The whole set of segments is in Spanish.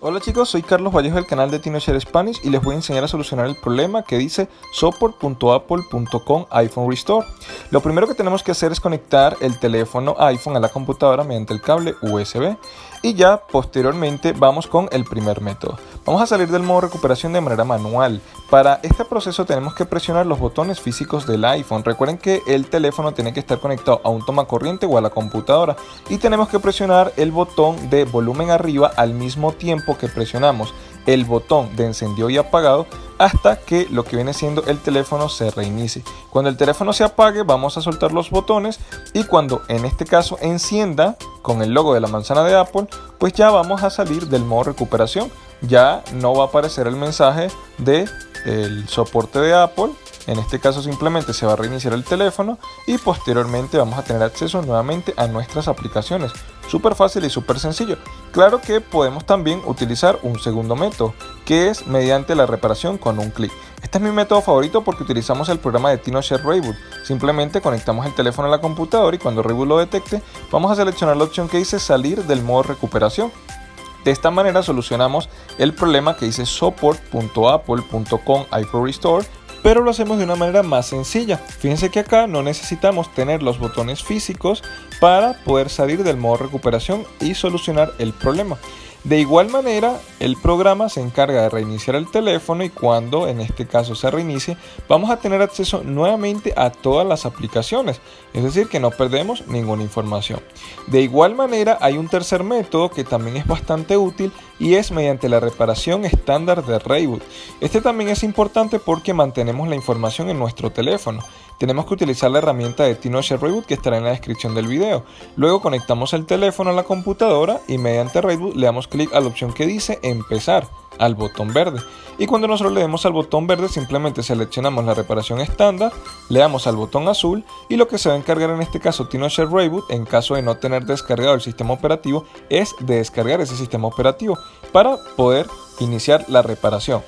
Hola chicos, soy Carlos Vallejo del canal de TinoShare Spanish y les voy a enseñar a solucionar el problema que dice support.apple.com iPhone Restore. Lo primero que tenemos que hacer es conectar el teléfono iPhone a la computadora mediante el cable USB y ya posteriormente vamos con el primer método. Vamos a salir del modo recuperación de manera manual. Para este proceso tenemos que presionar los botones físicos del iPhone. Recuerden que el teléfono tiene que estar conectado a un toma corriente o a la computadora y tenemos que presionar el botón de volumen arriba al mismo tiempo que presionamos el botón de encendido y apagado hasta que lo que viene siendo el teléfono se reinicie. Cuando el teléfono se apague vamos a soltar los botones y cuando en este caso encienda con el logo de la manzana de Apple pues ya vamos a salir del modo recuperación. Ya no va a aparecer el mensaje de el soporte de Apple en este caso simplemente se va a reiniciar el teléfono y posteriormente vamos a tener acceso nuevamente a nuestras aplicaciones. Súper fácil y súper sencillo. Claro que podemos también utilizar un segundo método, que es mediante la reparación con un clic. Este es mi método favorito porque utilizamos el programa de TinoShare Reboot. Simplemente conectamos el teléfono a la computadora y cuando Reboot lo detecte, vamos a seleccionar la opción que dice salir del modo recuperación. De esta manera solucionamos el problema que dice support.apple.com iPhone Restore pero lo hacemos de una manera más sencilla. Fíjense que acá no necesitamos tener los botones físicos para poder salir del modo recuperación y solucionar el problema. De igual manera, el programa se encarga de reiniciar el teléfono y cuando en este caso se reinicie, vamos a tener acceso nuevamente a todas las aplicaciones, es decir, que no perdemos ninguna información. De igual manera, hay un tercer método que también es bastante útil y es mediante la reparación estándar de Reboot. Este también es importante porque mantenemos la información en nuestro teléfono tenemos que utilizar la herramienta de TinoShare Reboot que estará en la descripción del video. Luego conectamos el teléfono a la computadora y mediante Reboot le damos clic a la opción que dice empezar al botón verde y cuando nosotros le demos al botón verde simplemente seleccionamos la reparación estándar, le damos al botón azul y lo que se va a encargar en este caso TinoShare Reboot en caso de no tener descargado el sistema operativo es de descargar ese sistema operativo para poder iniciar la reparación.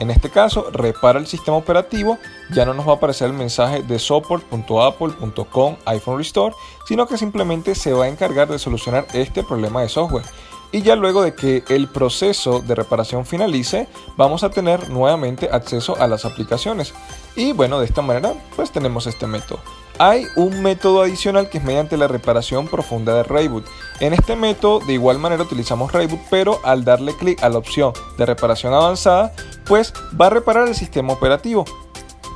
En este caso, repara el sistema operativo, ya no nos va a aparecer el mensaje de support.apple.com iPhone Restore, sino que simplemente se va a encargar de solucionar este problema de software. Y ya luego de que el proceso de reparación finalice, vamos a tener nuevamente acceso a las aplicaciones. Y bueno, de esta manera, pues tenemos este método. Hay un método adicional que es mediante la reparación profunda de Reboot. En este método de igual manera utilizamos Reboot, pero al darle clic a la opción de reparación avanzada, pues va a reparar el sistema operativo.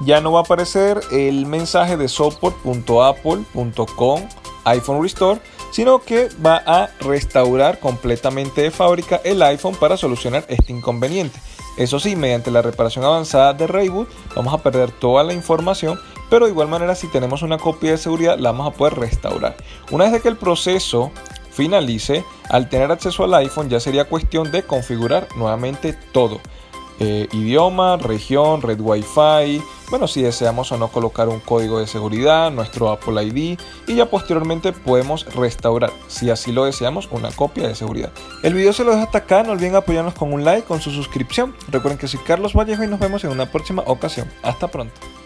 Ya no va a aparecer el mensaje de support.apple.com iPhone Restore, sino que va a restaurar completamente de fábrica el iPhone para solucionar este inconveniente. Eso sí, mediante la reparación avanzada de Reboot vamos a perder toda la información, pero de igual manera si tenemos una copia de seguridad la vamos a poder restaurar. Una vez que el proceso finalice, al tener acceso al iPhone ya sería cuestión de configurar nuevamente todo. Eh, idioma, región, red Wi-Fi, bueno, si deseamos o no colocar un código de seguridad, nuestro Apple ID y ya posteriormente podemos restaurar, si así lo deseamos, una copia de seguridad. El video se lo dejo hasta acá, no olviden apoyarnos con un like, con su suscripción. Recuerden que soy Carlos Vallejo y nos vemos en una próxima ocasión. Hasta pronto.